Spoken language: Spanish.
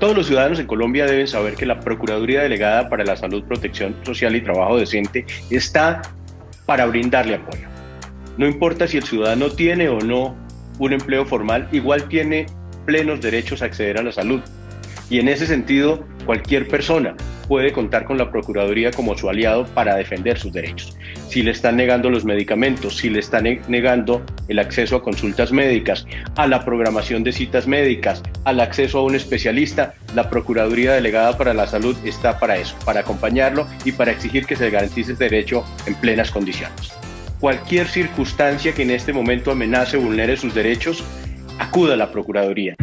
Todos los ciudadanos en Colombia deben saber que la Procuraduría Delegada para la Salud, Protección Social y Trabajo Decente está para brindarle apoyo. No importa si el ciudadano tiene o no un empleo formal, igual tiene plenos derechos a acceder a la salud. Y en ese sentido, cualquier persona puede contar con la Procuraduría como su aliado para defender sus derechos. Si le están negando los medicamentos, si le están negando el acceso a consultas médicas, a la programación de citas médicas, al acceso a un especialista, la Procuraduría Delegada para la Salud está para eso, para acompañarlo y para exigir que se garantice ese derecho en plenas condiciones. Cualquier circunstancia que en este momento amenace o vulnere sus derechos, acuda a la Procuraduría.